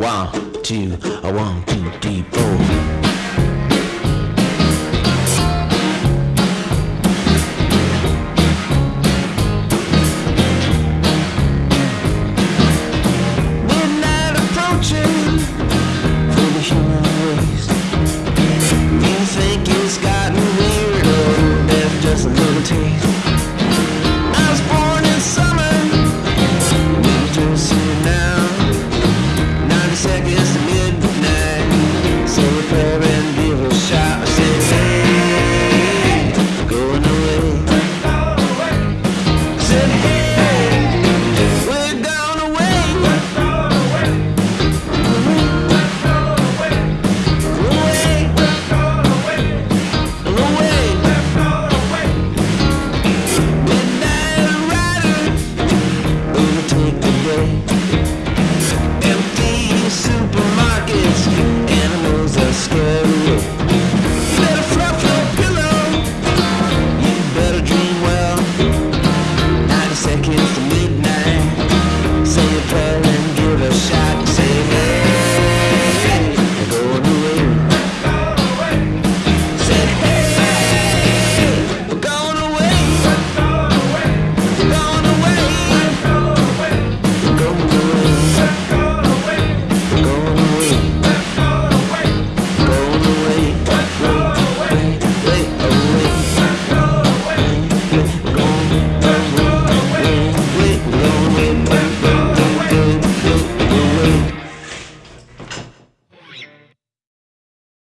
one, two, one, two, three, four. like me.